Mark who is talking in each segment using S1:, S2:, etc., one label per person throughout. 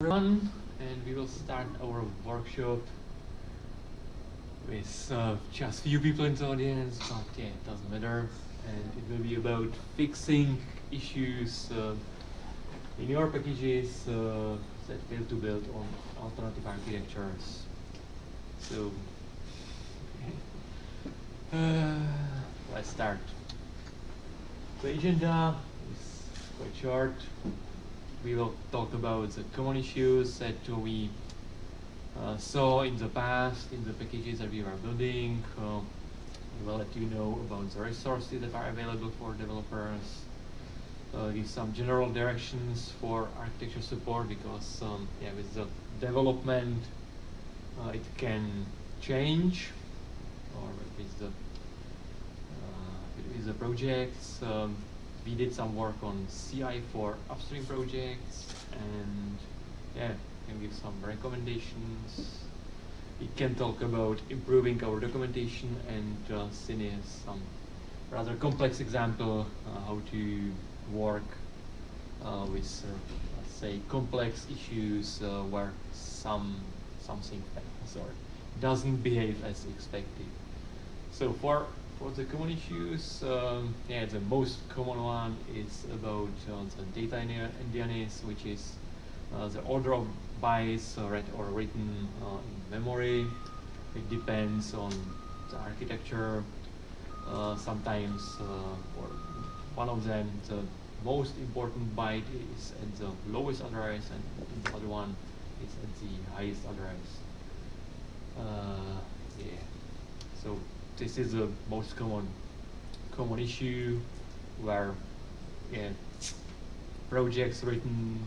S1: everyone and we will start our workshop with uh, just few people in the audience but yeah it doesn't matter. And it will be about fixing issues uh, in your packages uh, that fail to build on alternative architectures. So uh, let's start. The agenda is quite short we will talk about the common issues that we uh, saw in the past in the packages that we were building. Uh, we will let you know about the resources that are available for developers. Uh, give some general directions for architecture support because um, yeah, with the development uh, it can change or with the uh, with the projects. Um, we did some work on CI for upstream projects and yeah, can give some recommendations. We can talk about improving our documentation and uh, some rather complex example uh, how to work uh, with uh, let's say complex issues uh, where some something fails or doesn't behave as expected. So for for the common issues, um, yeah, the most common one is about uh, the data endianness, which is uh, the order of bytes uh, read or written uh, in memory. It depends on the architecture. Uh, sometimes, or one of them, the most important byte is at the lowest address, and the other one is at the highest address. yeah. So this is the most common common issue where yeah, projects written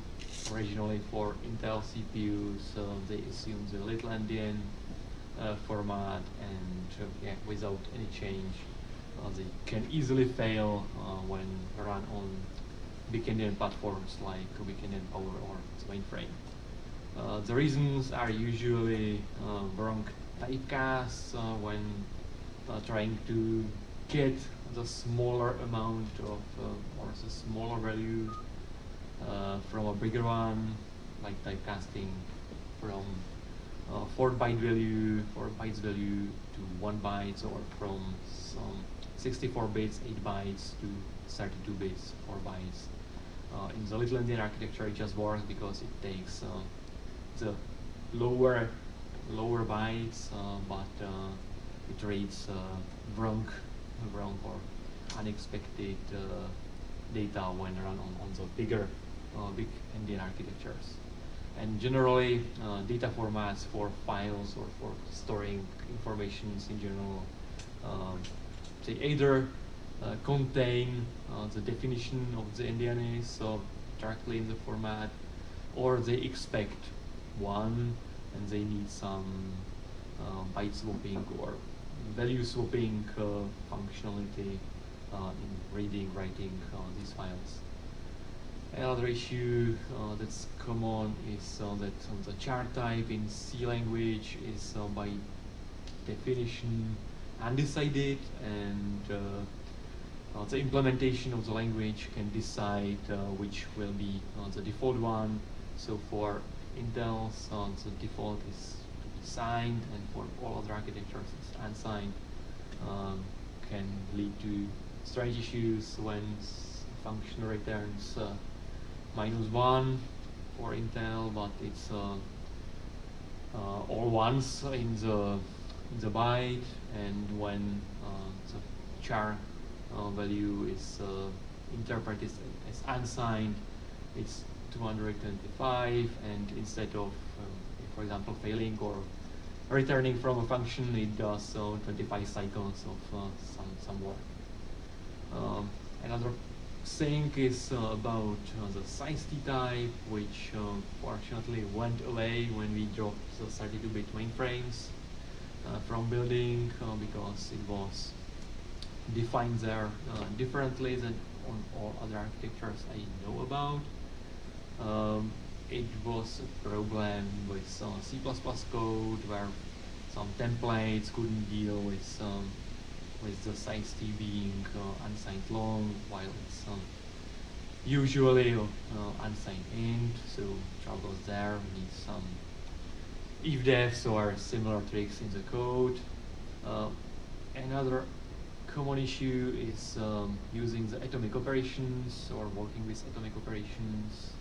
S1: originally for Intel CPUs, so they assume the little endian uh, format and uh, yeah, without any change, uh, they can easily fail uh, when run on big endian platforms like big endian Power or mainframe. Uh, the reasons are usually uh, wrong typecasts when trying to get the smaller amount of uh, or the smaller value uh, from a bigger one like typecasting from uh, 4 byte value 4 bytes value to 1 byte or from some 64 bits 8 bytes to 32 bits 4 bytes. Uh, in the little endian architecture it just works because it takes uh, the lower lower bytes but it reads uh, wrong, wrong or unexpected uh, data when run on, on the bigger uh, big endian architectures. And generally, data formats for files or for storing informations in general, um, they either contain the definition of the endianness so directly in the format, or they expect one and they need some uh, byte swapping or value swapping uh, functionality uh, in reading, writing uh, these files. Another issue uh, that's common is uh, that the char type in C language is uh, by definition undecided and the implementation of the language can decide which will be the default one. So for Intel, the default is signed and for all other architectures unsigned um, can lead to strange issues when function returns uh, minus one for Intel but it's uh, uh, all ones in the in the byte and when uh, the char uh, value is interpreted as unsigned it's 225 and instead of for example, failing or returning from a function, it does uh, 25 cycles of uh, some, some work. Um, another thing is uh, about uh, the size T type, which uh, fortunately went away when we dropped the 32-bit mainframes uh, from building because it was defined there differently than on all other architectures I know about. Um, it was a problem with some C++ code where some templates couldn't deal with um, with the size t being uh, unsigned long while it's um, usually uh, unsigned int, so troubles there. We need some if defs or similar tricks in the code. Uh, another common issue is um, using the atomic operations or working with atomic operations.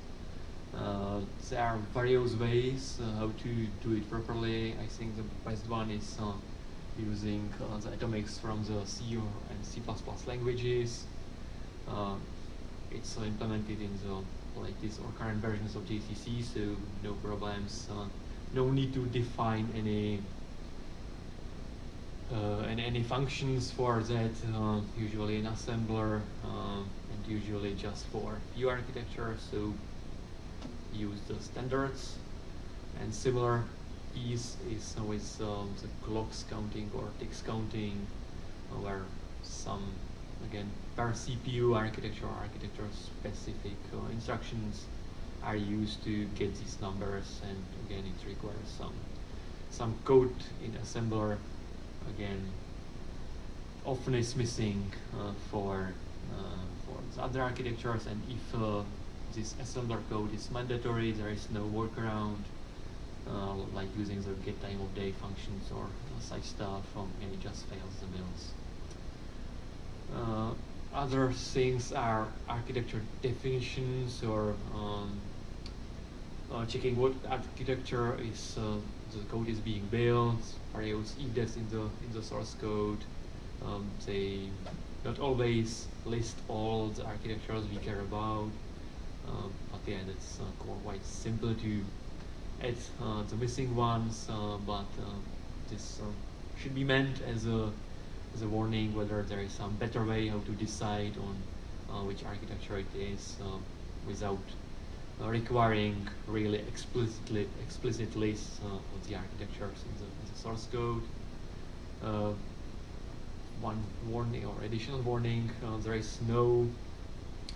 S1: Uh, there are various ways uh, how to do it properly. I think the best one is uh, using uh, the atomics from the C and C++ languages. Uh, it's implemented in the latest or current versions of GCC, so no problems. Uh, no need to define any uh, and any functions for that, uh, usually in assembler, uh, and usually just for view architecture, so use the standards. And similar piece is always um, the clocks counting or ticks counting, where some, again, per CPU architecture architecture specific uh, instructions are used to get these numbers, and again, it requires some some code in assembler. Again often is missing uh, for uh, for other architectures. And if uh, this assembler code is mandatory there is no workaround uh, like using the get time of day functions or such stuff and it just fails the mills uh, other things are architecture definitions or um, uh, checking what architecture is the code is being built, various indexed in the in the source code. Um, they not always list all the architectures we care about, um, but yeah, uh, quite simple to add uh, the missing ones. Uh, but uh, this uh, should be meant as a as a warning whether there is some better way how to decide on uh, which architecture it is without uh, requiring really explicitly explicit lists uh, of the architectures in the, in the source code. Uh, one warning or additional warning, there is no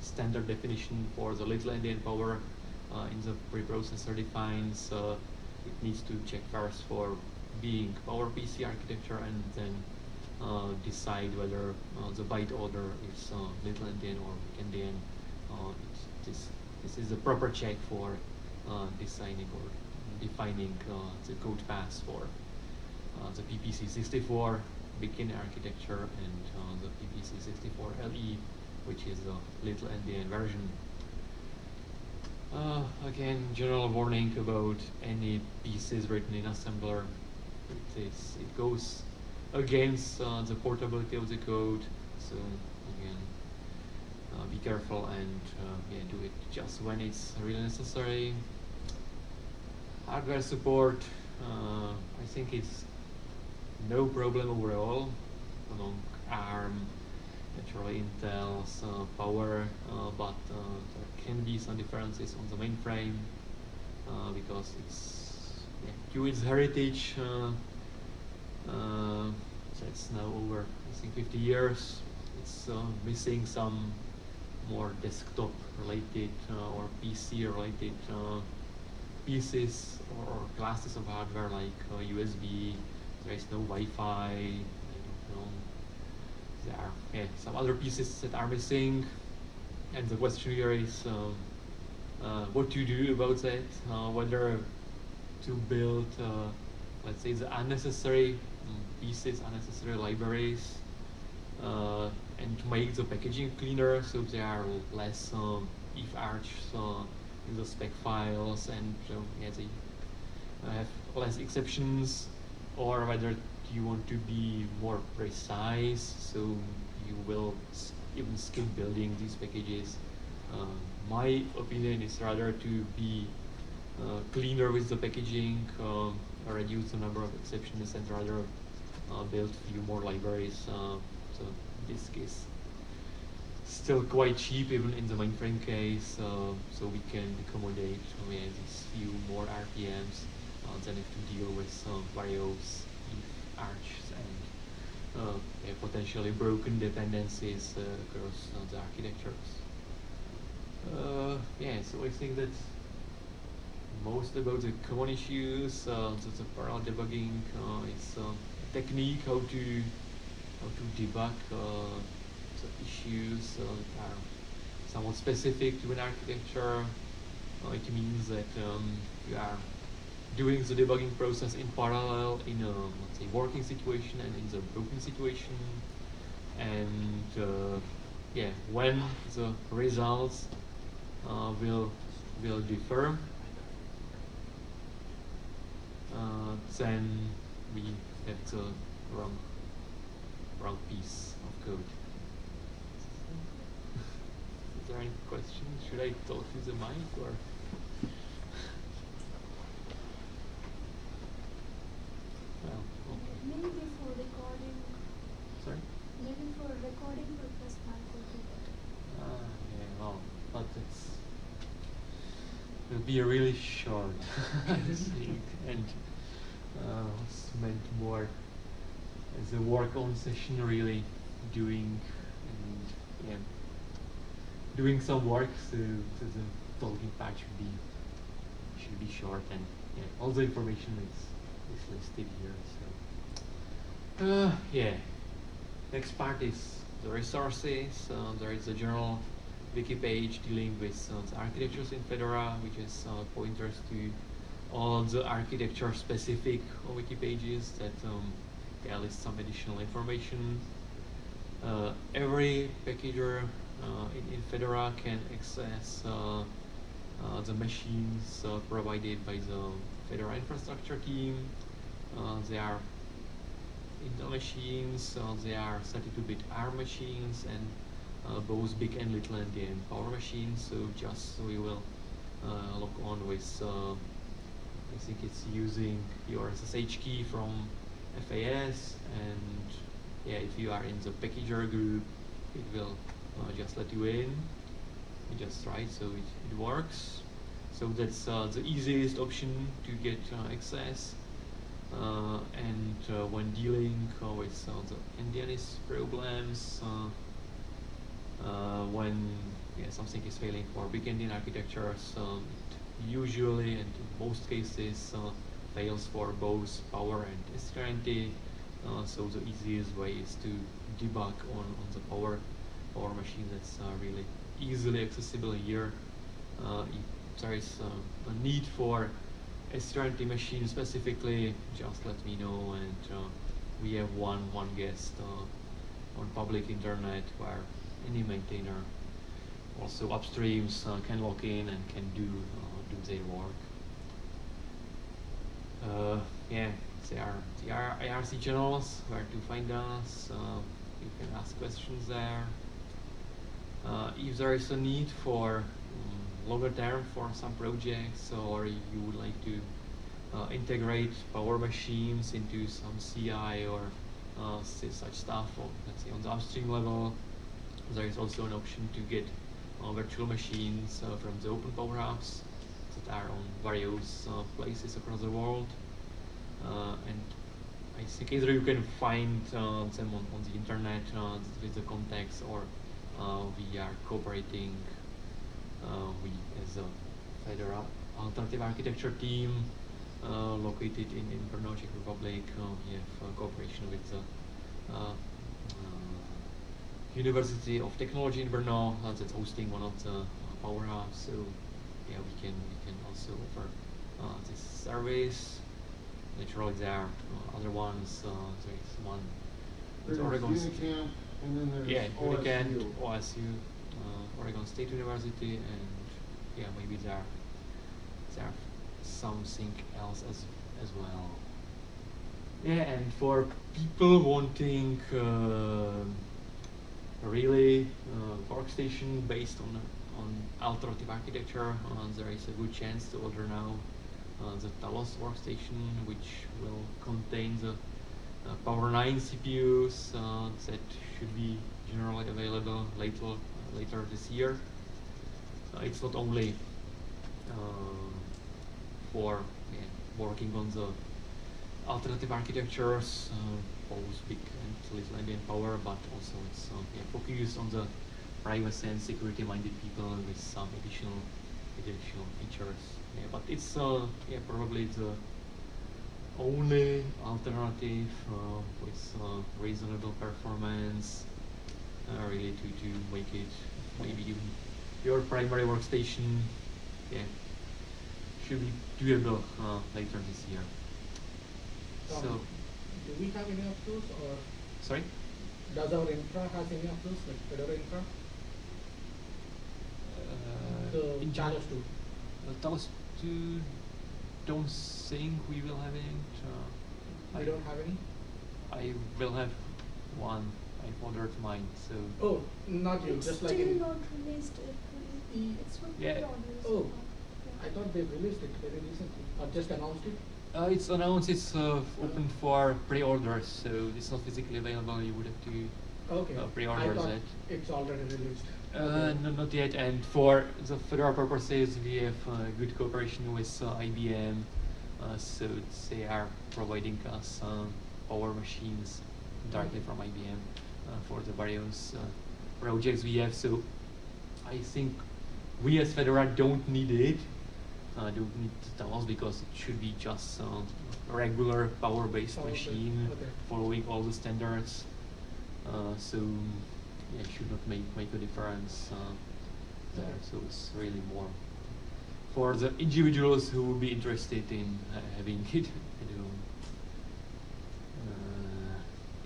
S1: standard definition for the little endian power uh, in the preprocessor defines uh, it needs to check first for being PowerPC architecture and then uh, decide whether the byte order is little endian or big endian. this this is a proper check for uh, designing or defining uh, the code path for uh, the PPC64 beginner architecture and uh, the PPC64 LE, which is a little endian version. Uh, again, general warning about any pieces written in assembler. It, is, it goes against uh, the portability of the code, so again, uh, be careful and uh, yeah, do it just when it's really necessary. Hardware support, uh, I think it's no problem overall among ARM, naturally Intel's uh, power, uh, but uh, there can be some differences on the mainframe because it's yeah, its heritage. that's now over, I think, 50 years. It's missing some more desktop related uh, or PC related uh, pieces or, classes of hardware like USB. Uh, there is no Wi-Fi. There are yeah, some other pieces that are missing, and the question here is um, uh, what to do about that. Uh, whether to build, uh, let's say, the unnecessary um, pieces, unnecessary libraries, and to make the packaging cleaner so there are less um, if arch uh, in the spec files and yeah, they uh, have less exceptions or whether you want to be more precise so you will even skip building these packages. Uh, my opinion is rather to be uh, cleaner with the packaging, uh, reduce the number of exceptions and rather uh, build few more libraries. Uh, so this case still quite cheap even in the mainframe case uh, so we can accommodate I mean, these few more RPMs uh, than to deal with some various arches and uh, yeah, potentially broken dependencies uh, across uh, the architectures. Uh, yeah, so I think that most about the common issues, uh, the, the parallel debugging is a technique how to how to debug uh, the issues uh, that are somewhat specific to an architecture. Uh, it means that um, you are doing the debugging process in parallel in a let's say working situation and in the broken situation. And uh, yeah when the results uh, will will differ uh, then we have the wrong wrong piece of code. Is there any questions should I talk to the mic or well okay.
S2: Maybe for recording,
S1: sorry
S2: maybe for recording purpose, that could be better.
S1: Ah, yeah, well, but it's it'll be a really short and uh, it's meant more as a work on session really doing and yeah doing some work so, so the talking part should be should be short and yeah all the information is is listed here so uh, yeah Next part is the resources. Uh, there is a general wiki page dealing with the architectures in Fedora, which is uh, pointers to all the architecture specific wiki pages that um, yeah, list some additional information. Uh, every packager uh, in, in Fedora can access the machines provided by the Fedora infrastructure team. They are Intel machines, uh, they are 32-bit ARM machines and both big and little endian power machines. So just we will uh, log on with, uh, I think it's using your SSH key from FAS and yeah, if you are in the packager group, it will uh, just let you in. You just try, so it, it works. So that's uh, the easiest option to get uh, access. Uh, and uh, when dealing uh, with the endianness problems, when yeah, something is failing for big endian architectures, um, usually and in most cases fails for both power and STRNT. Uh, so the easiest way is to debug on, on the power power machine that's uh, really easily accessible here. Uh, there is a need for STRNT machine specifically, just let me know and uh, we have one one guest uh, on public internet where any maintainer also upstreams uh, can log in and can do uh, do their work. Uh, yeah, there are the IRC channels where to find us. Uh, you can ask questions there. if there is a need for longer term for some projects or you would like to uh, integrate power machines into some CI or uh, such stuff or let's say on the upstream level there is also an option to get uh, virtual machines uh, from the open power hubs that are on various uh, places across the world. Uh, and I think either you can find them on, on the internet with the contacts or we are cooperating uh, we, as a Fedora alternative architecture team uh, located in, in Brno, Czech Republic, uh, we have cooperation with the University of Technology in Brno that's hosting one of the power hubs. So yeah, we can we can also offer this service. Naturally, there are other ones. there is one.
S3: There's
S1: Oregon.
S3: Unicamp, and then there's
S1: Yeah,
S3: OSU.
S1: Unicamp, OSU, uh, Oregon State University, and yeah, maybe there there something else as as well. Yeah, and for people wanting uh, a really uh, workstation based on on alternative architecture, uh, there is a good chance to order now uh, the Talos workstation, which will contain the uh, Power 9 CPUs uh, that should be generally available later uh, later this year. Uh, it's not only for yeah, working on the alternative architectures, both big and little endian power, but also it's yeah, focused on the privacy and security-minded people with some additional additional features. Yeah, but it's uh, yeah probably the only alternative uh, with uh, reasonable performance uh, really to, to make it maybe even your primary workstation yeah, should be doable uh, later this year.
S4: Um,
S1: So,
S4: Do we have any of those or
S1: sorry?
S4: does our infra has any of those, like Fedora infra?
S1: Uh,
S4: The
S1: in
S4: Talos two?
S1: Uh, Talos 2, don't think we will have it. Uh,
S4: We
S1: I,
S4: don't have any?
S1: I will have one. I ordered mine, so.
S4: Oh, not you,
S2: It's
S4: just like
S2: still not released. It, it's
S1: Yeah.
S4: Oh, I thought they released it very recently, or just announced it?
S1: Uh, it's announced it's uh, open for pre-orders, so it's not physically available. You would have to.
S4: Okay.
S1: Uh, pre-order that.
S4: it's already released.
S1: Uh,
S4: Okay.
S1: no, not yet. And for the Fedora purposes, we have uh, good cooperation with uh, IBM. Uh, so they are providing us power machines directly from IBM uh, for the various uh, projects we have. So I think we as Fedora don't need it. Uh, don't need Talos because it should be just uh, a regular power-based
S4: Power-based,
S1: machine
S4: okay.
S1: following all the standards. Uh, so yeah, it should not make make a difference uh, there. So it's really more for the individuals who would be interested in uh, having it at home. Uh,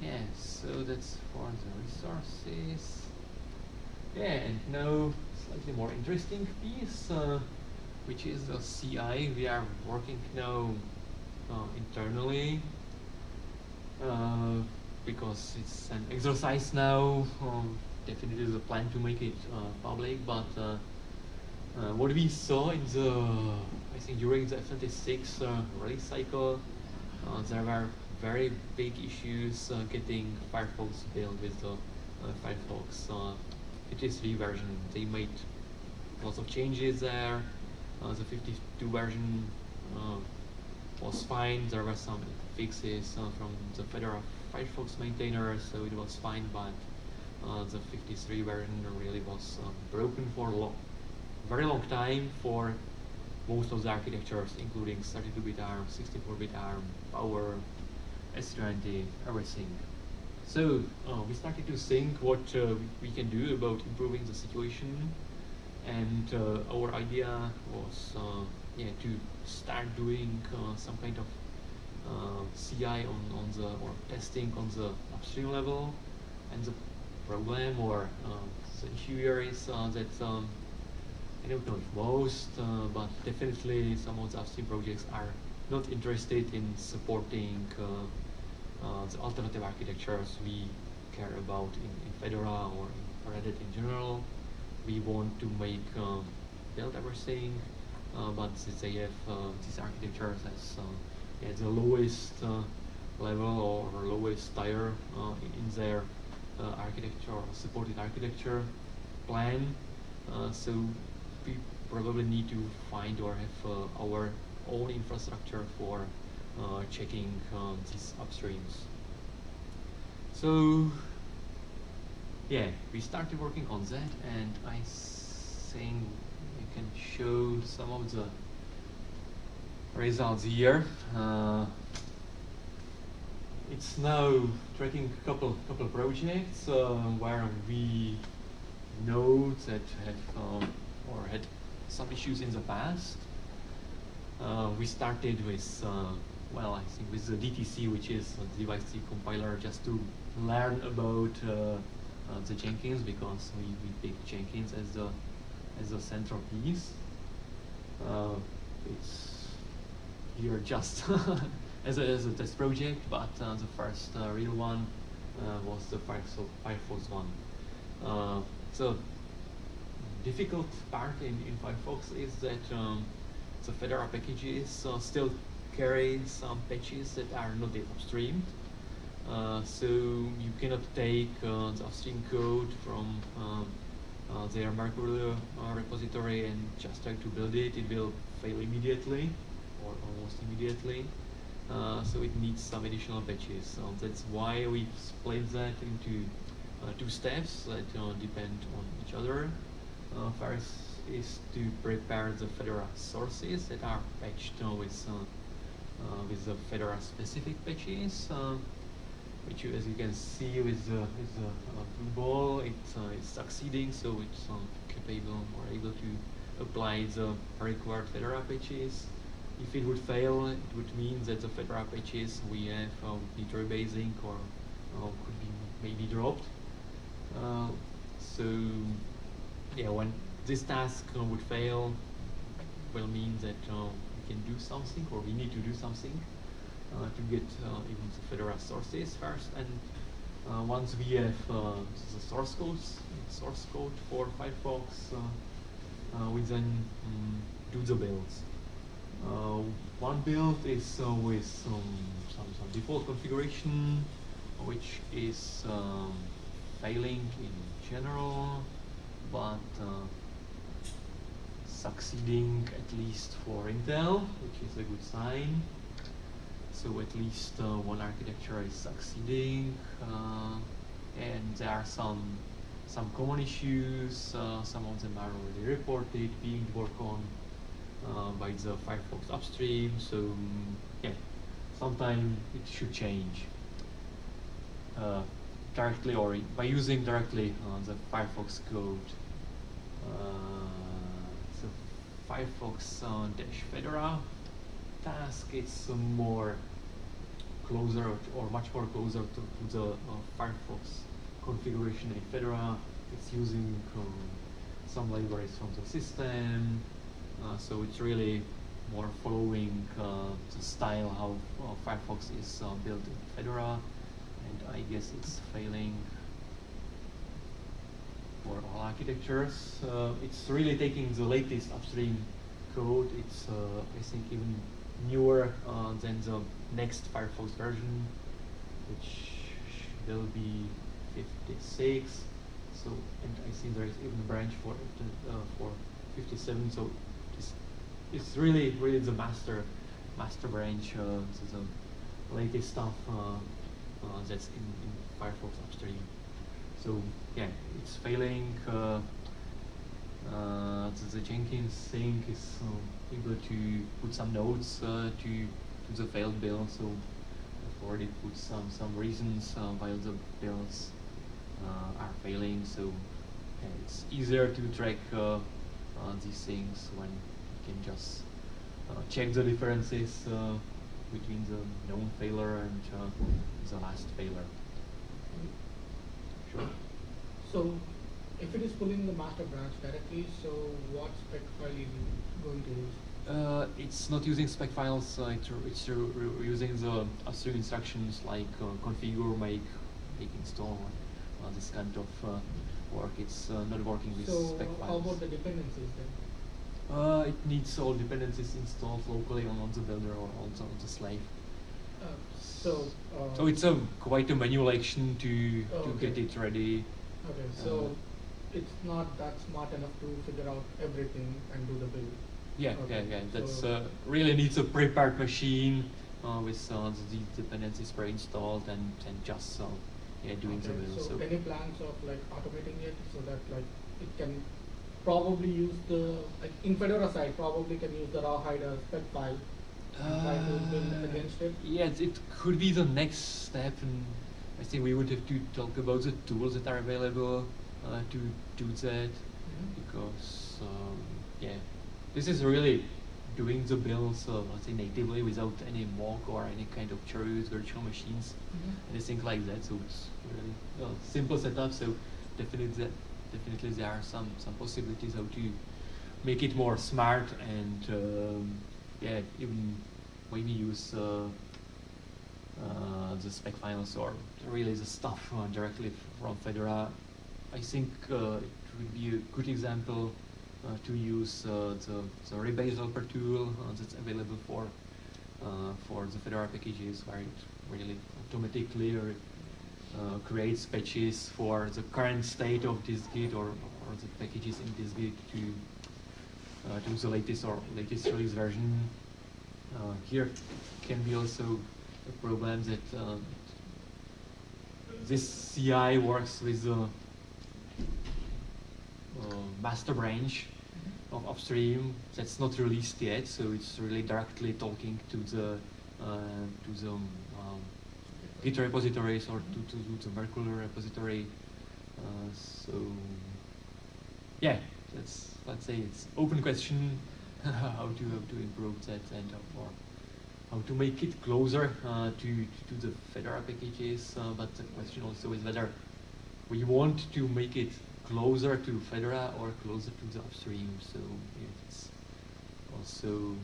S1: yeah, so that's for the resources. Yeah, and now slightly more interesting piece, uh, which is the CI. We are working now uh, internally uh, because it's an exercise now. Um, definitely the plan to make it uh, public, but uh, uh, what we saw in the, I think during the F26 uh, release cycle, there were very big issues getting Firefox built with the Firefox uh, 53 version. They made lots of changes there. Uh, the 52 version uh, was fine. There were some fixes uh, from the Fedora Firefox maintainers, so it was fine. But uh, the 53 version really was uh, broken for a lo- very long time for most of the architectures, including 32-bit ARM, 64-bit ARM, Power, S20, everything. So uh, we started to think what uh, we can do about improving the situation, and uh, our idea was uh, yeah to start doing uh, some kind of CI on, on the or testing on the upstream level, and the problem or the issue here is that um, I don't know if most, uh, but definitely some of the upstream projects are not interested in supporting uh, uh, the alternative architectures we care about in, in Fedora or in Red Hat in general. We want to make um, build everything, uh, but since they have uh, these architectures as uh, yeah, the lowest uh, level or lowest tier uh, in, their architecture or supported architecture plan, so we probably need to find or have our own infrastructure for checking uh, these upstreams. So yeah, we started working on that, and I think we can show some of the results here. Uh, it's now tracking a couple couple projects uh, where we know that have um, or had some issues in the past. Uh, we started with, uh, well, I think with the DTC, which is a device compiler, just to learn about uh, the Jenkins because we, we picked Jenkins as the as the central piece. Uh, it's here just as, a, as a test project, but uh, the first uh, real one uh, was the Firefox, one. Uh, so difficult part in, in Firefox is that um, the Fedora packages still carry some patches that are not yet upstreamed. Uh, so you cannot take uh, the upstream code from um, uh, their Mercurial uh, repository and just try to build it. It will fail immediately or almost immediately. Uh, so it needs some additional patches. So that's why we split that into uh, two steps that uh, depend on each other. First is to prepare the Fedora sources that are patched with with the Fedora specific patches. Uh, which you, as you can see with the, the uh, blue ball, it's, uh, it's succeeding, so it's um, capable or able to apply the required Fedora patches. If it would fail, it would mean that the Fedora patches we have uh, would need rebasing or uh, could be maybe dropped. Uh, so yeah, when this task uh, would fail, will mean that uh, we can do something or we need to do something uh, to get uh, even the Fedora sources first. And uh, once we have uh, the source codes, source code for Firefox, uh, uh, we then um, do the builds. Uh, one build is uh, with some, some, some default configuration, which is um, failing in general, but uh, succeeding at least for Intel, which is a good sign. So at least uh, one architecture is succeeding, uh, and there are some some common issues. Uh, some of them are already reported, being worked on by the Firefox upstream. So mm, yeah, sometime it should change directly or by using directly uh, the Firefox code. Uh, so Firefox uh, dash Fedora task is more closer or, much more closer to, to the uh, Firefox configuration in Fedora. It's using um, some libraries from the system, uh, so it's really more following uh, the style how Firefox is built in Fedora, and I guess it's failing for all architectures. Uh, it's really taking the latest upstream code. It's uh, I think even newer uh, than the next Firefox version, which will be 56. So and I see there is even a branch for uh, for 57. So it's it's really really the master master branch. Uh, so the latest stuff uh, uh, that's in, in Firefox upstream. So yeah, it's failing. Uh, the, the Jenkins thing is uh, able to put some notes uh, to to the failed build. So I've already put some some reasons uh, why the builds uh, are failing. So yeah, it's easier to track uh, uh, these things when you can just uh, check the differences uh, between the known failure and uh, the last failure. Sure.
S4: So, if it is pulling the master branch directly, so what spec file is it going to use?
S1: Uh, it's not using spec files. Uh, it's, it's using the upstream instructions like uh, configure, make, make, install, uh, this kind of uh, work. It's uh, not working with
S4: So,
S1: spec
S4: how about the dependencies then?
S1: Uh, it needs all dependencies installed locally on, on the builder or on the, on the slave.
S4: Uh, so, uh,
S1: So it's a quite a manual action to
S4: Oh,
S1: to
S4: okay.
S1: get it ready.
S4: Okay, so
S1: uh,
S4: it's not that smart enough to figure out everything and do the build.
S1: Yeah,
S4: Okay,
S1: yeah, yeah. That's
S4: so-
S1: uh, really needs a prepared machine uh, with uh, the dependencies pre-installed and and just uh, yeah doing the
S4: Okay,
S1: build.
S4: So,
S1: So
S4: any plans of like automating it so that like it can probably use the like in Fedora side probably can use the Rawhide spec file and try to build
S1: Uh,
S4: against it.
S1: Yeah, it, it could be the next step, and I think we would have to talk about the tools that are available uh, to do that
S4: Mhm.
S1: because um, yeah, this is really doing the builds, uh, let's say natively without any mock or any kind of cherries, virtual machines,
S4: Mhm.
S1: anything like that. So it's really well, simple setup. So definitely, that, definitely there are some some possibilities how to make it more smart and um, yeah, even maybe use uh, uh, the spec files or really the stuff uh, directly from Fedora. I think uh, it would be a good example uh, to use uh, the, the rebase helper tool uh, that's available for uh, for the Fedora packages where it really automatically uh, creates patches for the current state of this git or, or the packages in dist-git to to the latest or latest release version. Here can be also a problem that this CI works with the master branch of upstream that's not released yet, so it's really directly talking to the uh, to the um, Git repositories or to, to do the Mercurial repository. Uh, so yeah, that's let's say it's open question how to how to improve that and uh, or how to make it closer uh, to, to the Fedora packages. Uh, but the question also is whether we want to make it closer to Fedora or closer to the upstream. So yeah, it's also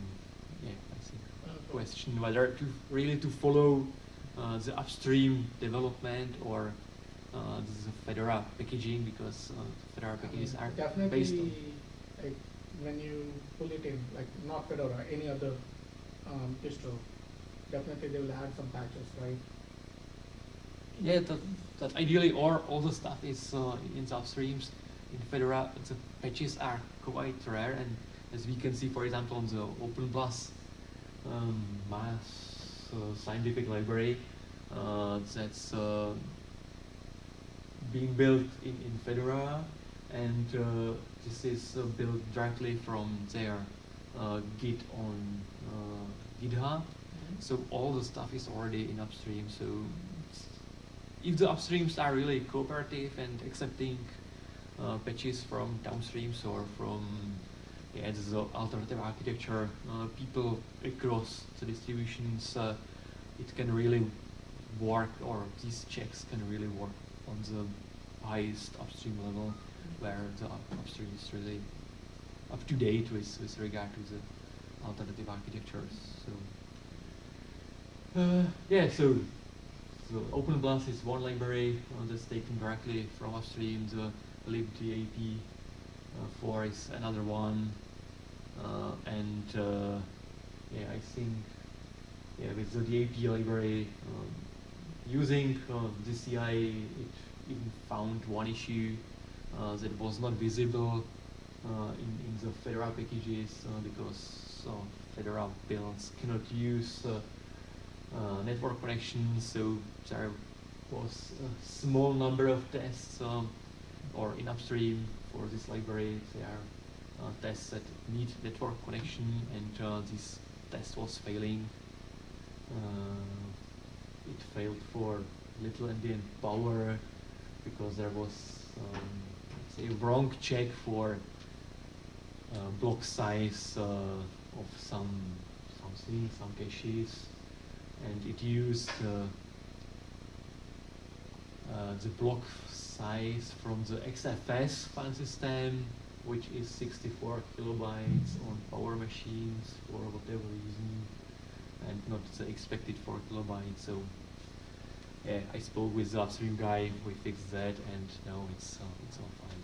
S1: yeah, I think a question whether to really to follow uh, the upstream development or uh, the Fedora packaging because uh, Fedora packages are
S4: Definitely,
S1: based on.
S4: like, when you pull it in, like not Fedora, any other um, distro, definitely they will add some patches, right?
S1: Yeah, that, that ideally or all the stuff is uh, in the upstreams. In Fedora, the patches are quite rare, and as we can see, for example, on the OpenBLAS um, mass uh, scientific library, uh, that's uh, being built in, in Fedora, and uh, this is uh, built directly from their uh, Git on uh, GitHub. So all the stuff is already in upstream. So if the upstreams are really cooperative and accepting uh, patches from downstreams or from yeah, the alternative architecture uh, people across the distributions, uh, it can really work, or these checks can really work on the highest upstream level, where the up- upstream is really up to date with, with regard to the alternative architectures. So uh, yeah, so so OpenBLAS is one library uh, that's taken directly from upstream. The libdap uh, 4 is another one, uh, and yeah, I think yeah with the DAP library um, using uh, the CI, it even found one issue uh, that was not visible uh, in, in the Fedora packages uh, because Fedora builds cannot use uh, network connection, so there was a small number of tests um, or in upstream for this library. There are uh, tests that need network connection and uh, this test was failing. Uh, it failed for little endian power because there was um, let's wrong check for uh, block size uh, of some something, some caches, and it used uh, uh, the block size from the XFS file system, which is 64 kilobytes on power machines for whatever reason, and not the expected 4 kilobytes. So yeah, I spoke with the upstream guy, we fixed that, and now it's uh, it's all fine.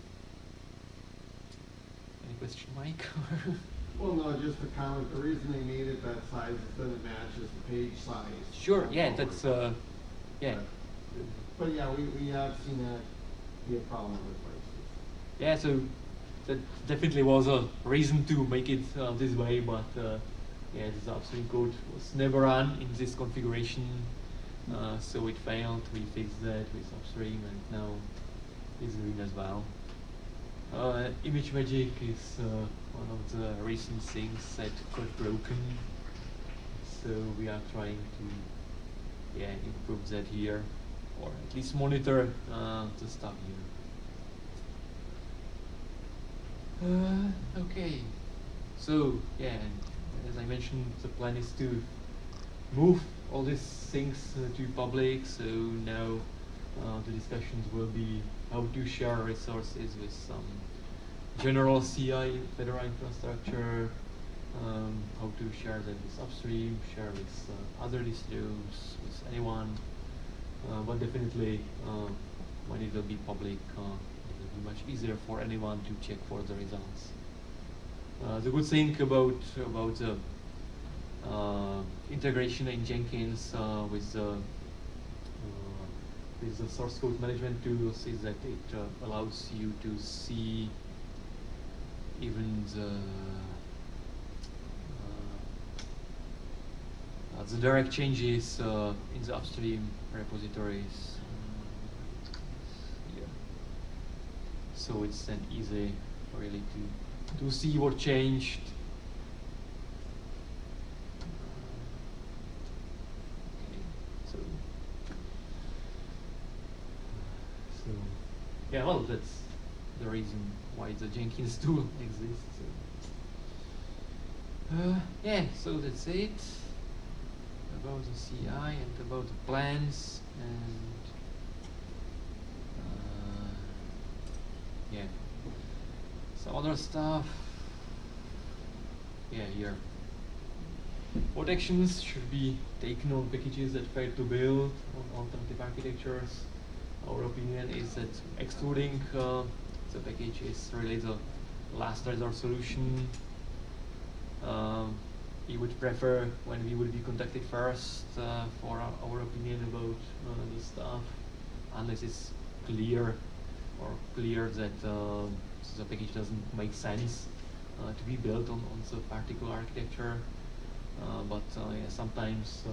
S1: Any question, Mike?
S3: Well, no, just a comment, the reason they made it that size is that it matches the page size.
S1: sure, yeah, that's uh, yeah,
S3: But yeah, we, we have seen that be a problem with places.
S1: yeah. So that definitely was a reason to make it uh, this way, but uh, yeah, this upstream code was never run in this configuration, uh, so it failed. We fixed that with upstream, and now it's doing as well. Uh, ImageMagick is uh, one of the recent things that got broken, so we are trying to yeah improve that here, or at least monitor uh, the stuff here. Uh, okay, so yeah, as I mentioned, the plan is to move all these things uh, to public. So now uh, the discussions will be how to share resources with some general CI Fedora infrastructure, um, how to share that with upstream, share with uh, other distros, with anyone. Uh, but definitely, uh, when it will be public, uh, it will be much easier for anyone to check for the results. Uh, the good thing about about the uh, integration in Jenkins with the with the source code management tools is that it allows you to see even the uh, uh, the direct changes uh, in the upstream repositories. Uh, yeah. So it's then easy really to to see what changed. So yeah, well that's the reason why the Jenkins tool exists. Uh, yeah, so that's it about the CI and about the plans and uh, yeah, some other stuff. Yeah, here. What actions should be taken on packages that fail to build on alternative architectures? Our opinion is that excluding uh, the package is really the last resort solution. Um, we would prefer when we would be contacted first uh, for our, opinion about uh, the stuff, unless it's clear or clear that uh, the package doesn't make sense uh, to be built on, on the particular architecture. Uh, but uh, yeah, sometimes uh,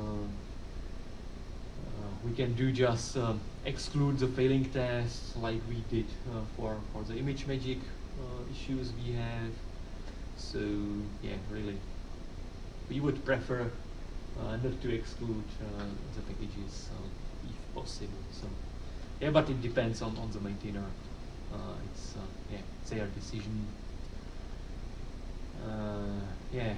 S1: we can do just um, exclude the failing tests like we did uh, for, for the ImageMagick uh, issues we have. So yeah, really, we would prefer uh, not to exclude uh, the packages uh, if possible. So yeah, but it depends on, on the maintainer. Uh, it's uh, yeah, it's their decision. Uh, yeah.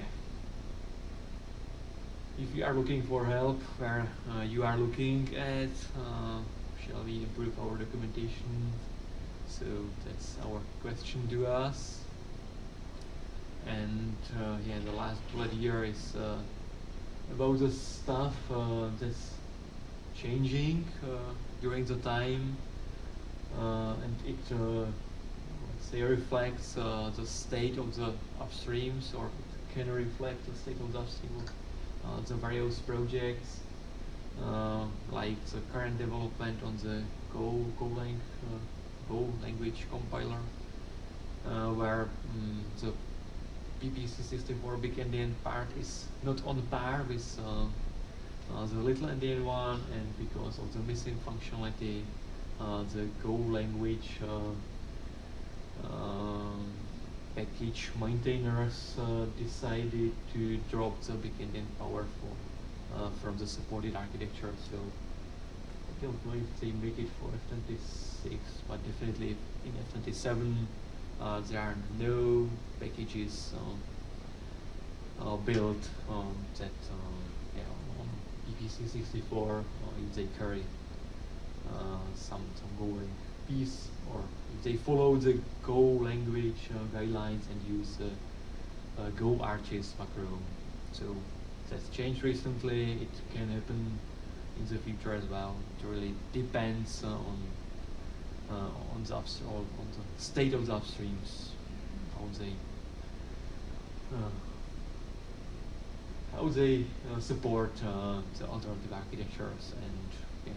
S1: If you are looking for help where uh, you are looking at, uh, shall we improve our documentation? So that's our question to us. And uh, yeah, the last bullet here is uh, about the stuff uh, that's changing uh, during the time, and it let's say reflects the state of the upstreams, or can reflect the state of the upstream of uh, the various projects, uh, like the current development on the Go Golang uh, Go language compiler, uh, where mm the PPC64 big endian part is not on par with uh, uh, the little endian one, and because of the missing functionality, uh, the Go language uh, um, package maintainers uh, decided to drop the big endian power for, uh, from the supported architecture. So I don't know if they make it for F26, but definitely in F27 uh, there are no packages um, uh, built um, that um, yeah, on PPC64 uh, if they carry uh, some, some Golang piece or if they follow the Go language uh, guidelines and use uh, uh, Go arches macro. So that's changed recently. It can happen in the future as well. It really depends uh, on uh, on the upstream, on the state of the upstreams, how they uh, how they uh, support uh, the alternative architectures and yeah,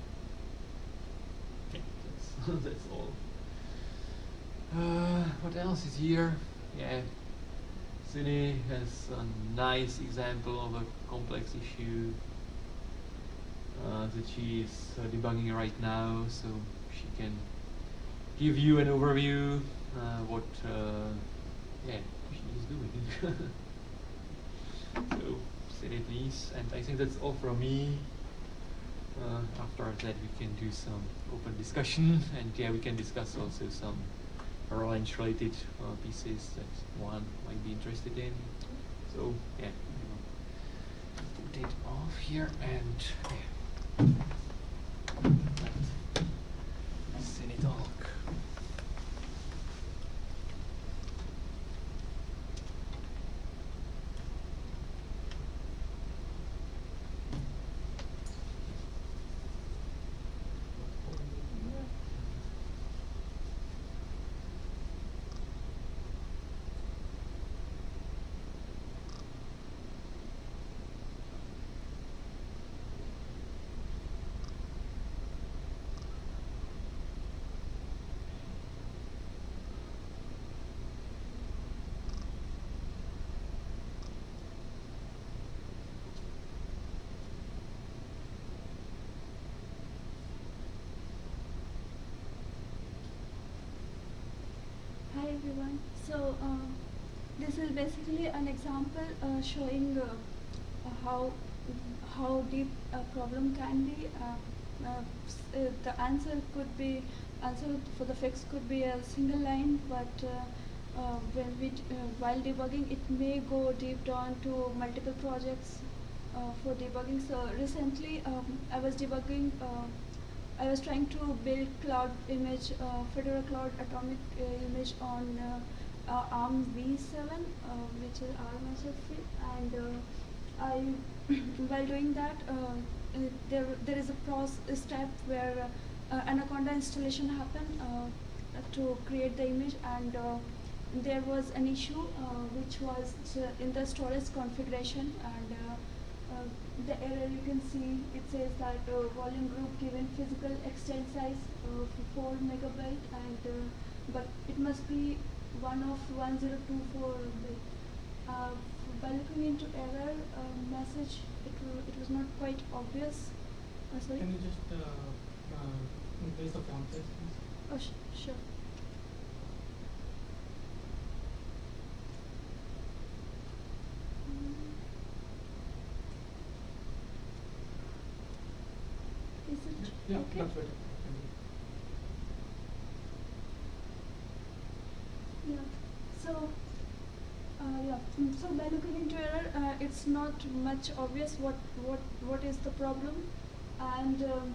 S1: yeah that's that's all. Uh, what else is here? Yeah, Sinny has a nice example of a complex issue uh, that she is uh, debugging right now, so she can give you an overview uh, what uh, yeah she is doing. so it please, and I think that's all from me. Uh, after that, we can do some open discussion, and yeah, we can discuss also some Orange related uh, pieces that one might be interested in. So yeah, put it off here and yeah. Let Sinny talk.
S2: Hi everyone. So uh, this is basically an example uh, showing uh, how how deep a problem can be uh, uh, the answer could be answer for the fix could be a single line, but when we while debugging, it may go deep down to multiple projects for debugging. So recently, um, I was debugging. I was trying to build cloud image, uh, Fedora Cloud Atomic uh, image on uh, ARM v7, uh, which is ARM and uh, I, while doing that, there there is a process step where Anaconda installation happened to create the image, and there was an issue uh, which was in the storage configuration and. Uh, the error you can see it says that uh, volume group given physical extent size of 4 megabyte and uh, but it must be one of 1024 bit. Uh, by looking into error uh, message it, it was not quite obvious. Uh, sorry?
S4: Can you just uh, uh, increase the font size, please?
S2: Oh, sh- sure. Mm. Is it
S4: Yeah,
S2: okay?
S4: that's better.
S2: Yeah. So, uh, yeah. mm, So by looking into error, uh, it's not much obvious what what what is the problem, and um,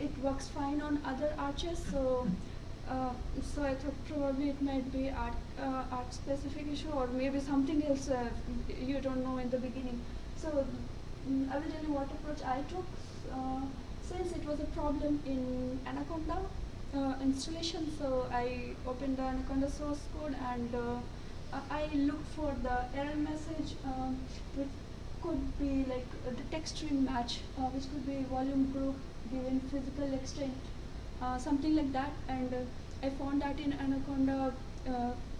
S2: it works fine on other arches. So. Uh, so I thought probably it might be art, uh, art specific issue or maybe something else uh, you don't know in the beginning. So mm, I will tell you what approach I took. Since it was a problem in Anaconda uh, installation, so I opened the Anaconda source code and uh, I looked for the error message, um, which could be like the text string match, uh, which could be volume group given physical extent uh, something like that. And uh, I found that in Anaconda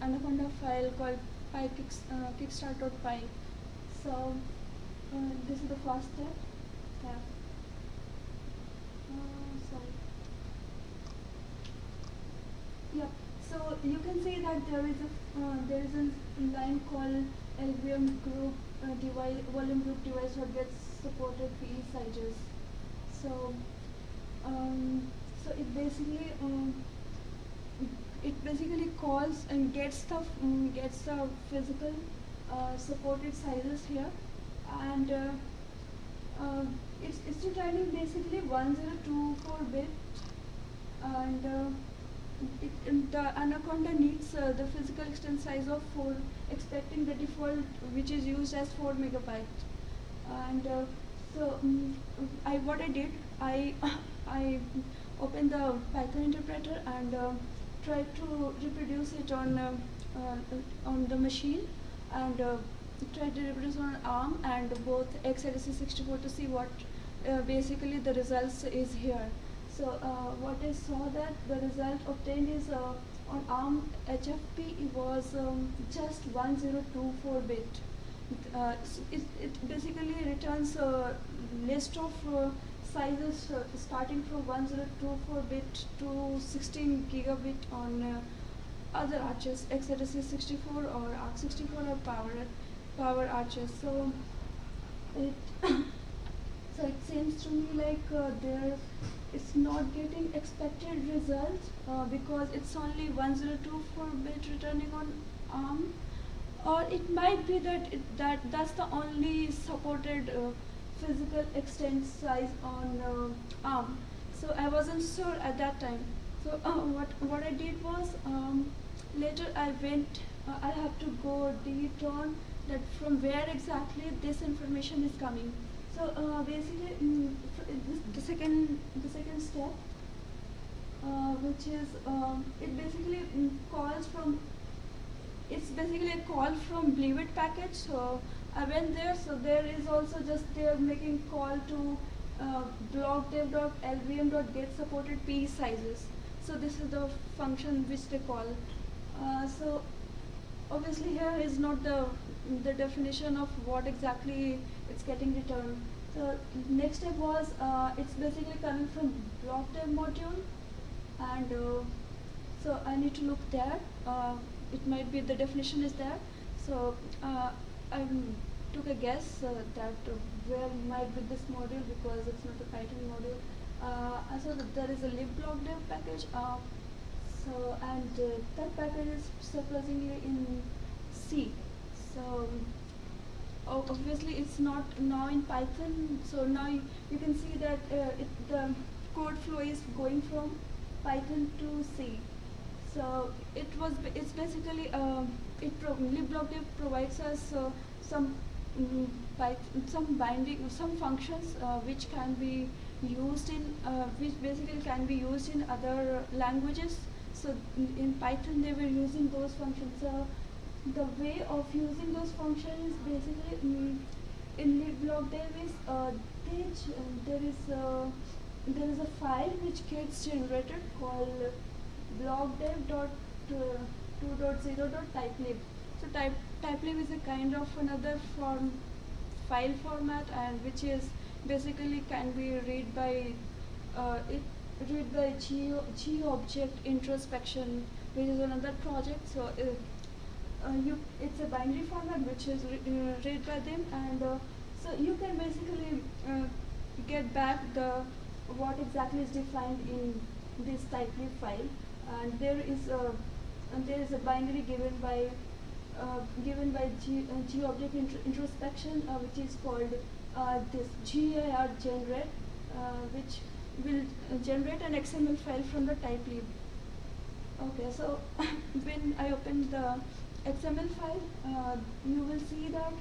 S2: Anaconda file called py kicks, kickstart.py so this is the first step. Yeah. uh, sorry yeah so you can see that there is a uh, there is a line called LVM group uh, device volume group device that gets supported PE sizes. So um, so it basically um, it basically calls and gets the um, gets the physical uh, supported sizes here. And uh, uh, it's it's returning basically 1024 bit. And uh, it, the anaconda needs uh, the physical extent size of 4 expecting the default which is used as 4 megabyte and uh, so mm I what I did I I opened the Python interpreter and uh, tried to reproduce it on uh, uh, on the machine and uh, tried to reproduce on ARM and both x86 to see what basically the results is here. So uh, what I saw that the result obtained is uh, on ARM HFP it was um, just 1024 bit. Uh, it, it basically returns a list of uh, sizes uh, starting from 1024 bit to 16 gigabit on uh, other arches, x86 64 or AArch64 or Power Power arches. So it so it seems to me like uh, there it's not getting expected results uh, because it's only 1024 bit returning on ARM or it might be that it, that that's the only supported uh, physical extent size on uh, ARM. So I wasn't sure at that time. So uh, what what I did was um, later I went. Uh, I have to go deep on that from where exactly this information is coming. So uh, basically, mm, this, the second the second step, uh, which is um, it basically mm, calls from it's basically a call from Blivet package. So I went there. So there is also just they're making call to uh, blockdev.lvm.get supported p sizes. So this is the function which they call. Uh, so obviously here is not the the definition of what exactly it's getting returned. So next step was uh, it's basically coming from blockdev module and uh, so I need to look there. Uh, it might be the definition is there. So uh, I took a guess uh, that where might be this module because it's not a Python module. Uh, so there is a libblockdev package. Uh, so and that package is surprisingly in C. So o- obviously it's not now in Python. So now you, can see that uh, it, the code flow is going from Python to C. So it was it's basically um, it pro- provides us uh, some mm, some binding some functions uh, which can be used in uh, which basically can be used in other languages. So in, in Python they were using those functions. The way of using those functions is basically mm, in libblockdev is uh, they ch- uh, there is a, there is a file which gets generated called blockdev.2.0.typelib. So type typelib is a kind of another form file format and which is basically can be read by uh, it read by G, GObject introspection which is another project so uh, uh, you it's a binary format which is uh, read by them and uh, so you can basically uh, get back the what exactly is defined in this typelib file and there is a there is a binary given by uh, given by G, uh, GObject intro- introspection uh, which is called uh, this GIR generate uh, which will uh, generate an XML file from the typelib. Okay, so when I open the XML file, uh, you will see that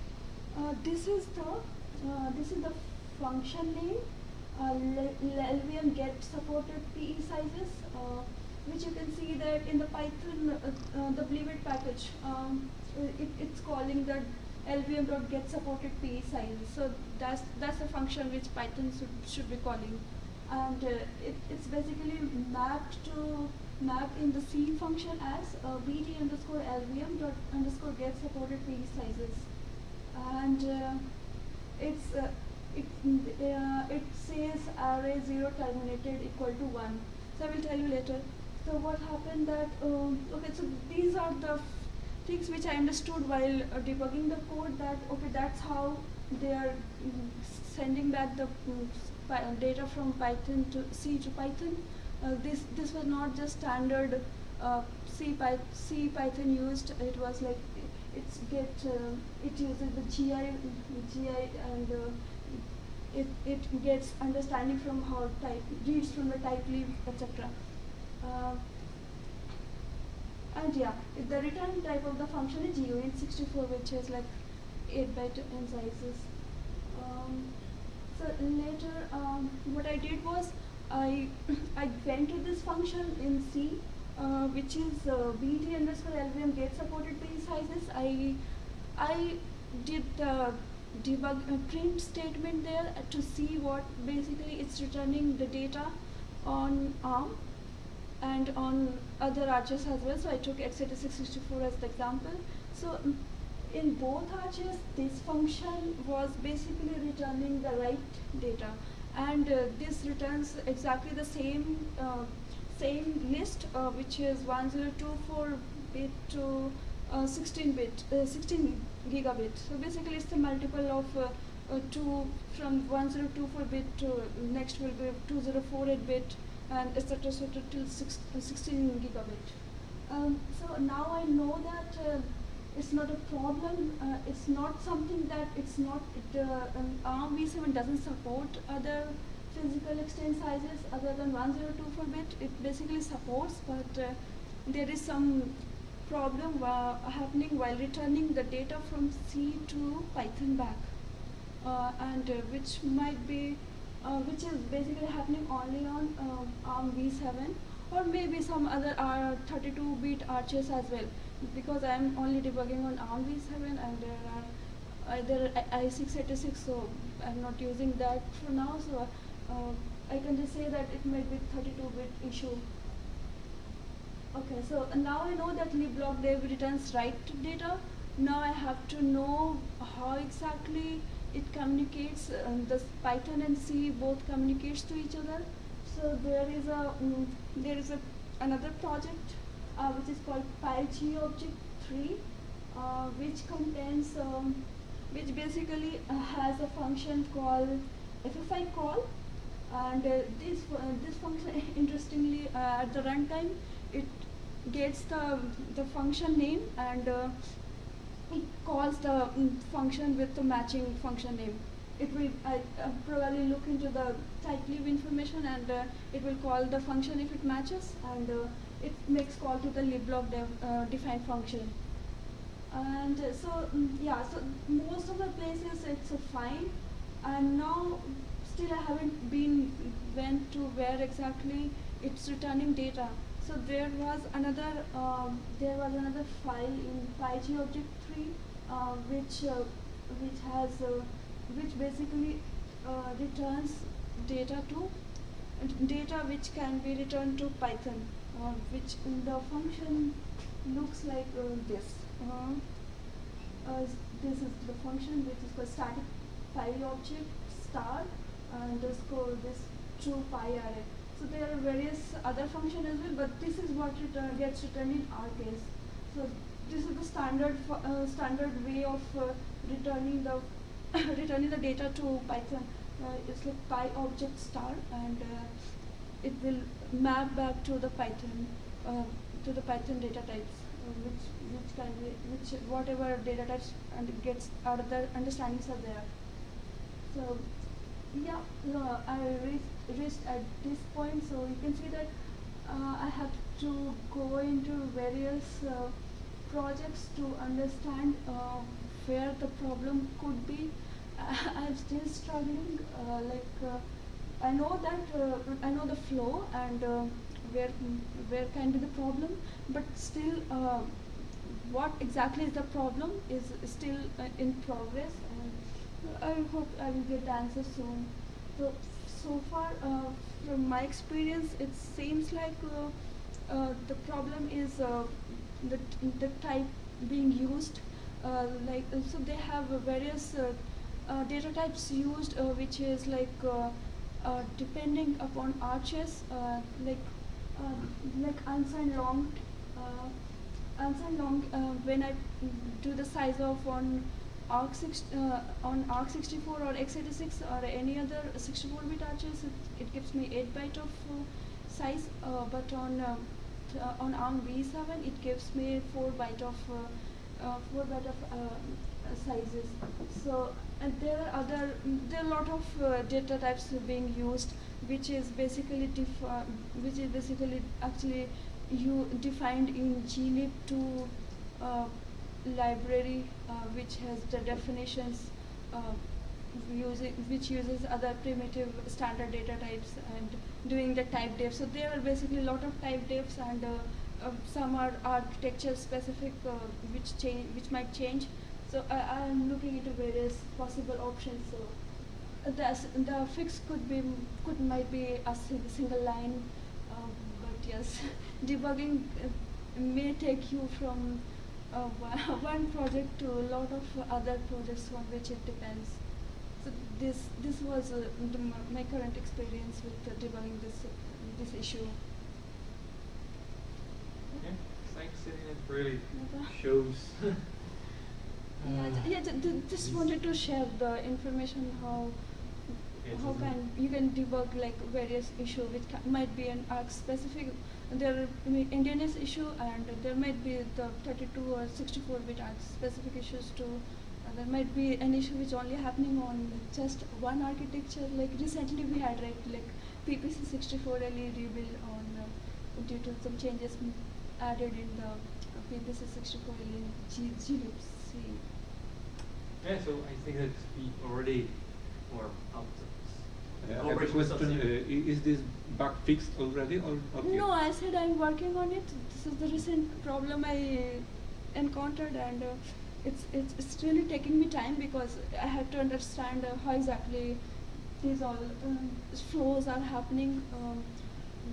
S2: uh, this is the uh, this is the function name. Uh, le- LVM get supported PE sizes, uh, which you can see that in the Python uh, the Blivet package. Um, it, it's calling the lvm.get supported PE sizes. So that's that's the function which Python should, should be calling and it, it's basically mapped to map in the C function as uh, bd underscore lvm dot underscore get supported PE sizes and uh, it's uh, it uh, it says array zero terminated equal to one. So I will tell you later. So what happened that um, okay so these are the things which I understood while uh, debugging the code that okay that's how they are mm, sending back the mm, data from Python to C to Python. Uh, this this was not just standard uh, C, Py- C Python used. It was like it's get uh, it uses the GI GI and it it gets understanding from how type reads from the typelib etc. Uh, and yeah, the return type of the function is guint64, which is like 8 byte in sizes. Um, so later, um, what I did was I I went to this function in C, uh, which is uh, bd underscore lvm get supported PE sizes. I I did the debug uh, print statement there uh, to see what basically it's returning the data on ARM and on other arches as well. So I took x86-64 as the example. So mm, in both arches, this function was basically returning the right data, and uh, this returns exactly the same uh, same list, uh, which is 1024 bit to uh, 16 bit, uh, 16 gigabit. So basically, it's the multiple of uh, two from 1024 bit to next will be 2048 bit and etc. etc. till six, uh, 16 gigabit. Um, so now I know that uh, it's not a problem. Uh, it's not something that it's not. Uh, um, ARM v7 doesn't support other physical extent sizes other than 1024 bit. It basically supports, but uh, there is some problem uh, happening while returning the data from C to Python back, uh, and uh, which might be which is basically happening only on um, ARM v7 or maybe some other uh, 32-bit arches as well because I'm only debugging on ARM v7 and there are uh, i- i686 so I'm not using that for now so uh, I can just say that it might be 32-bit issue. Okay, so now I know that libblockdev returns right data. Now I have to know how exactly it communicates. Um, the Python and C both communicates to each other. So there is a mm, there is a another project uh, which is called PyGObject 3, uh, which contains um, which basically uh, has a function called FFI call and uh, this uh, this function interestingly at the runtime it gets the the function name and it calls the mm, function with the matching function name. It will uh, probably look into the typelib information and uh, it will call the function if it matches and uh, it makes call to the dev, uh, defined function. And uh, so mm, yeah, so most of the places it's uh, fine, and now still I haven't been went to where exactly it's returning data. So there was another um, there was another file in PyGObject three, uh, which uh, which has uh, which basically uh, returns data to data which can be returned to Python, uh, which the function looks like uh, this. Uh, uh, this is the function which is called static pi object star underscore this true pi array. So there are various other functions as well, but this is what return, gets returned in our case. So this is the standard uh, standard way of uh, returning the returning the data to Python. Uh, it's like PyObject star, and uh, it will map back to the Python uh, to the Python data types, uh, which which can be which whatever data types and gets out of the understandings are there. So yeah, I reached, at this point, so you can see that uh, I have to go into various uh, projects to understand uh, where the problem could be. I'm still struggling. Uh, like I know that uh, I know the flow and uh, where where can be the problem, but still, uh, what exactly is the problem is still uh, in progress, and I hope I will get the answer soon. So so far, uh, from my experience, it seems like uh, uh, the problem is uh, the the type being used. Uh, like uh, so, they have uh, various uh, uh, data types used, uh, which is like uh, uh, depending upon arches, uh, like uh, like unsigned long, uh, unsigned long. Uh, when I do the size of on arc six uh, on arc 64 or x86 or any other 64-bit arches, it, it gives me 8 byte of uh, size. Uh, but on uh, uh, on ARM V7, it gives me 4 byte of uh, uh, 4 byte of uh, uh, sizes. So and there are other there are a lot of uh, data types being used, which is basically defi- which is basically actually you defined in glib2 uh, library, uh, which has the definitions. Uh, using which uses other primitive standard data types and doing the type def. So there are basically a lot of type defs and uh, uh, some are architecture specific uh, which change which might change. So I, I'm looking into various possible options. So the the fix could be could might be a single line, um, but yes, debugging uh, may take you from uh, one one project to a lot of other projects on which it depends. So this this was uh, the, my current experience with uh, debugging this this issue.
S1: Yeah, thanks. It really shows.
S2: Yeah,
S1: uh,
S2: yeah. j- j- just wanted to share the information how
S1: Yeah,
S2: how can you can debug like various issue which ca- might be an arc specific. There are I issue and there might be the 32 or 64 bit arc specific issues too. And there might be an issue which only happening on just one architecture. Like recently we had right like PPC 64 LE rebuild on uh, due to some changes m- added in the uh, PPC 64 LE G- glibc.
S1: Yeah, so I think that we already were out of
S5: Uh, I have a question. Uh, is this bug fixed already or not?
S2: No, I said I'm working on it. This is the recent problem I encountered, and uh, it's, it's it's really taking me time because I have to understand uh, how exactly these all um, flows are happening. Um,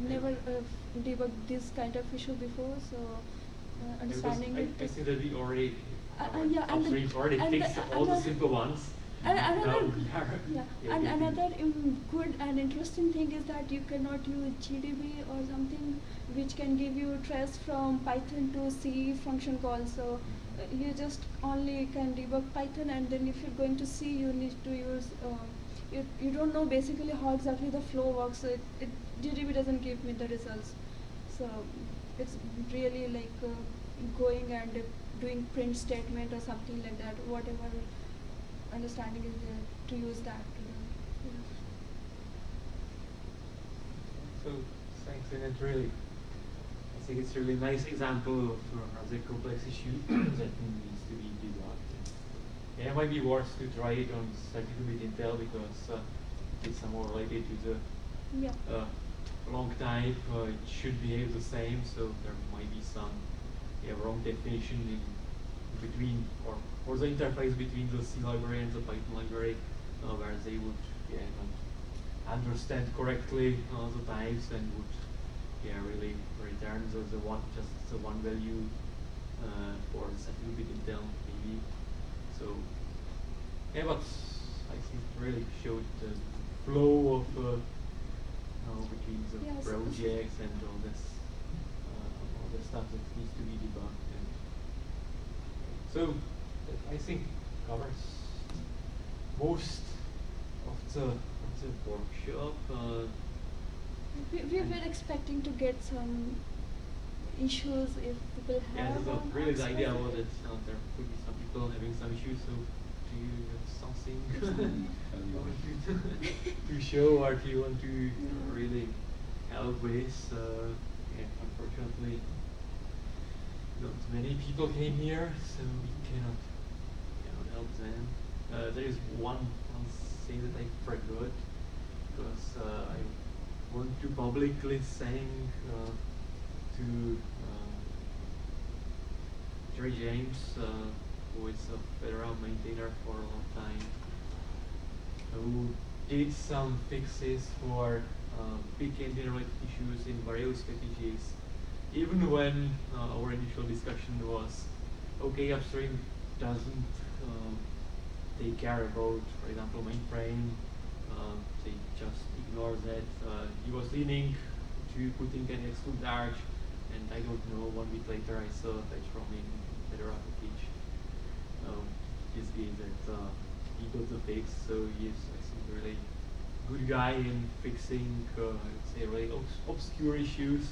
S2: never uh, debugged this kind of issue before, so uh, understanding
S1: I,
S2: it.
S1: I think that we already,
S2: Uh, uh, yeah, and
S1: already
S2: and
S1: fixed all the simple ones.
S2: And another, yeah, and another um, good and interesting thing is that you cannot use GDB or something which can give you trace from Python to C function call. So uh, you just only can debug Python, and then if you're going to C, you need to use uh, you, you don't know basically how exactly the flow works. So it, it GDB doesn't give me the results. So it's really like uh, going and doing print statement or something like that. Whatever understanding is there to use that. To do. Yeah.
S1: So thanks, and it's really, I think it's a really nice example of uh, the complex issue that needs to be debugged. Yeah, it might be worth to try it on 32-bit Intel because uh, it's more related to the
S2: Yeah.
S1: uh, long type. Uh, it should behave the same, so there might be some yeah, wrong definition in between or or the interface between the C library and the Python library, uh, where they would yeah understand correctly uh, the types and would yeah really return the, the one just the one value uh, for the 32-bit Intel maybe. So yeah, but I think it really showed the flow of uh, uh, between the
S2: Yeah,
S1: projects and all this the stuff that needs to be debugged. And so I think covers most of the of the workshop. Uh,
S2: We, we were expecting to get some issues if people
S1: yeah,
S2: have.
S1: so
S2: on
S1: really the idea
S2: Oxford.
S1: was that uh, there could be some people having some issues. So do you have something
S2: Something.
S1: you want to, to show or do you want to
S2: Yeah.
S1: really help with? Uh, yeah, unfortunately, not many people came here, so we cannot, cannot help them. Uh, there is one, one thing that I forgot because uh, I want to publicly thank uh, to uh, Jerry James, uh, who is a Fedora maintainer for a long time, who did some fixes for uh, big endian related issues in various packages. Even when uh, our initial discussion was, okay, upstream doesn't take care about, for example, mainframe, um, they just ignore that. Uh, he was leaning to putting an exclude arch, and I don't know, one week later I saw patch from in Fedora package. Um, that uh, he got the fix, so he is, I think, really good guy in fixing, uh, I would say, really obs- obscure issues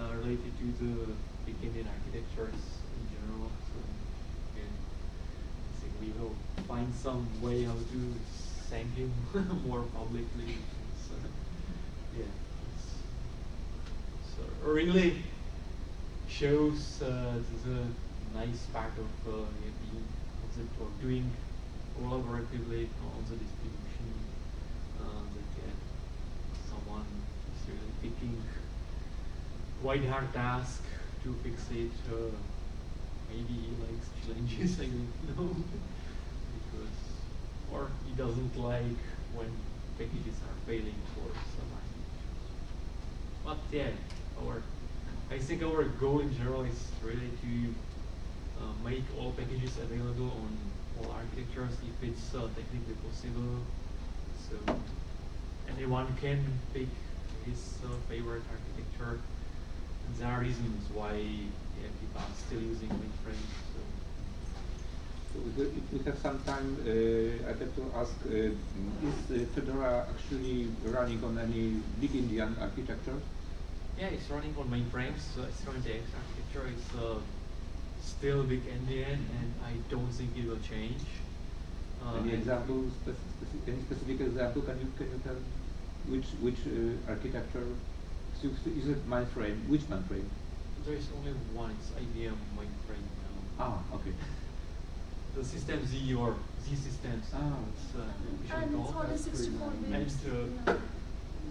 S1: uh, related to the big endian architectures in general. So, yeah, I think we will find some way how to thank him more publicly. Uh, yeah, so really shows uh, the nice part of uh, being the, or doing collaboratively on the distribution. Uh, that yeah, someone is really picking quite hard task to fix it. Uh, maybe he likes challenges, I don't know. because, or he doesn't like when packages are failing for some architectures. But yeah, our, I think our goal in general is really to uh, make all packages available on all architectures if it's uh, technically possible. So anyone can pick his uh, favorite architecture. There are reasons why yeah, people are still using mainframe. So
S5: we- we have some time, uh, I'd like to ask, uh, is uh, Fedora actually running on any big endian architecture?
S1: yeah, it's running on mainframes. So it's running the X architecture. It's uh, still big endian, and I don't think it will change. Uh,
S5: Any example, spec- speci- any specific example, can you, can you tell which, which uh, architecture? So is it mainframe, which mainframe?
S1: There is only one. It's IBM mainframe now.
S5: Ah, okay.
S1: The system Z or Z systems.
S5: Ah.
S1: it's uh, officially
S2: And it's
S1: called.
S2: only
S5: That's pretty
S2: 64
S5: nice.
S2: bits.
S1: And, uh,
S2: yeah.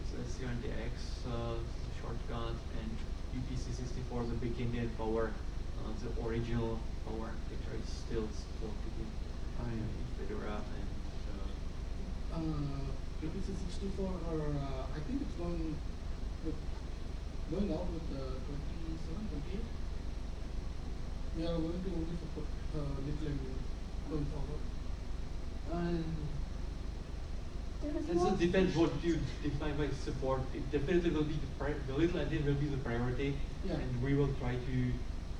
S1: It's a CRNDX uh, shortcut and PPC64, the big endian power, uh, the original power architecture is still supported in,
S5: Ah, yeah.
S1: in Fedora and uh,
S4: Uh, APC 64 or uh, I think it's going with, going out with uh, 27, 28. We are going to only support uh, little and going forward.
S1: and
S2: There is
S1: it depends what you define by support. It definitely will be the pri- the little endian will be the priority,
S4: Yeah.
S1: and we will try to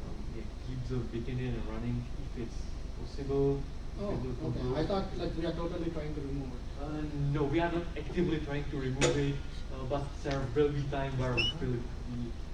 S1: um, yeah, keep the beginning engine running if it's possible.
S4: Oh, okay,
S1: Group.
S4: I thought like we are totally trying to remove it.
S1: Uh, no, we are not actively trying to remove it, uh, but there will be time where we will be